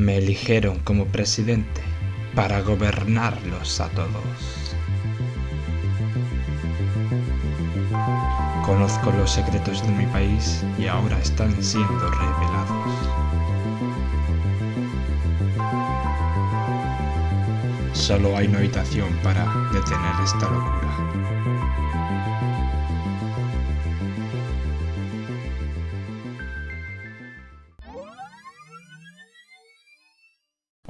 Me eligieron como presidente para gobernarlos a todos. Conozco los secretos de mi país y ahora están siendo revelados. Solo hay una habitación para detener esta locura.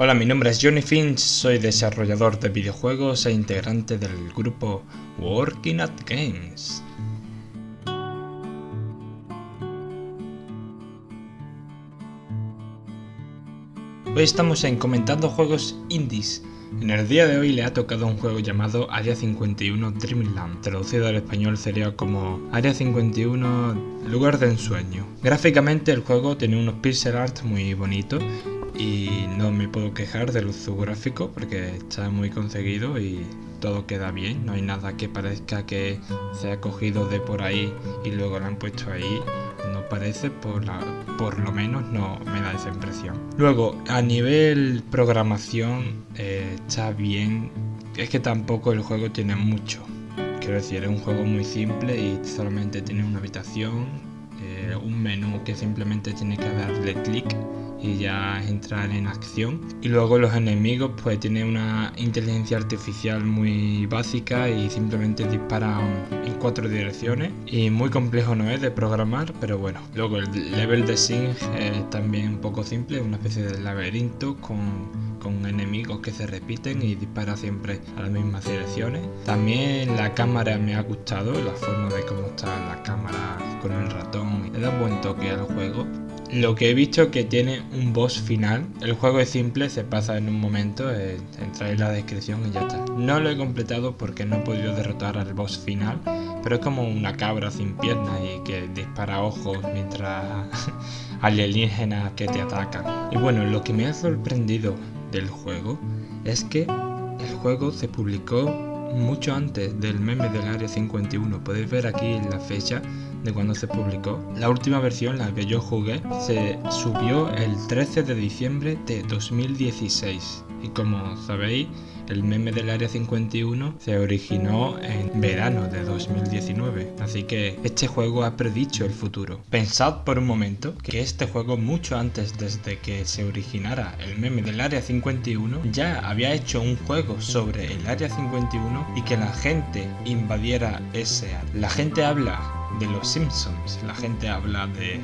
Hola, mi nombre es Johnny Finch, soy desarrollador de videojuegos e integrante del grupo Working at Games. Hoy estamos en comentando juegos indies. En el día de hoy le ha tocado un juego llamado Área 51 Dreamland, traducido al español sería como Área 51 Lugar de Ensueño. Gráficamente el juego tiene unos pixel art muy bonitos y no me puedo quejar del uso gráfico porque está muy conseguido y todo queda bien, no hay nada que parezca que se ha cogido de por ahí y luego lo han puesto ahí, no parece, por, por lo menos no me da esa impresión. Luego, a nivel programación eh, está bien, es que tampoco el juego tiene mucho, quiero decir, es un juego muy simple y solamente tiene una habitación, eh, un menú que simplemente tiene que darle clic y ya entrar en acción. Y luego los enemigos pues tienen una inteligencia artificial muy básica y simplemente disparan en cuatro direcciones. Y muy complejo no es de programar, pero bueno. Luego el level de Sing es también un poco simple, una especie de laberinto con con enemigos que se repiten y dispara siempre a las mismas direcciones. También la cámara me ha gustado, la forma de cómo está la cámara ratón, le da un buen toque al juego. Lo que he visto que tiene un boss final. El juego es simple, se pasa en un momento, eh, entra en la descripción y ya está. No lo he completado porque no he podido derrotar al boss final, pero es como una cabra sin piernas y que dispara ojos mientras alienígenas que te atacan. Y bueno, lo que me ha sorprendido del juego es que el juego se publicó mucho antes del meme del Área 51. Podéis ver aquí la fecha de cuando se publicó. La última versión, la que yo jugué, se subió el 13 de diciembre de 2016. Y como sabéis, el meme del Área 51 se originó en verano de 2019, así que este juego ha predicho el futuro. Pensad por un momento que este juego mucho antes desde que se originara el meme del Área 51 ya había hecho un juego sobre el Área 51 y que la gente invadiera ese área. La gente habla de los Simpsons. La gente habla de,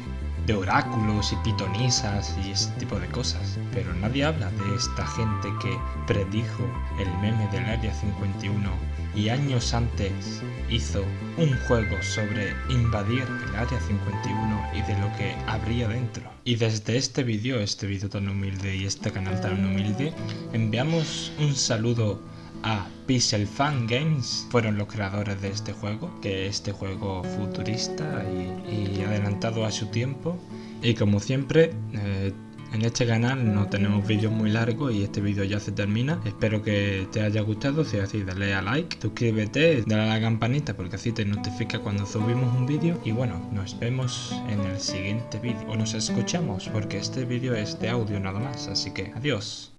oráculos y pitonisas y ese tipo de cosas. Pero nadie habla de esta gente que predijo el meme del Área 51 y años antes hizo un juego sobre invadir el Área 51 y de lo que habría dentro. Y desde este vídeo, este vídeo tan humilde y este canal tan humilde, enviamos un saludo a Pixel Fan Games fueron los creadores de este juego, que este juego futurista y, adelantado a su tiempo. Y como siempre, eh, en este canal no tenemos vídeos muy largos y este vídeo ya se termina. Espero que te haya gustado, si es así dale a like, suscríbete, dale a la campanita porque así te notifica cuando subimos un vídeo. Y bueno, nos vemos en el siguiente vídeo. O nos escuchamos porque este vídeo es de audio nada más, así que adiós.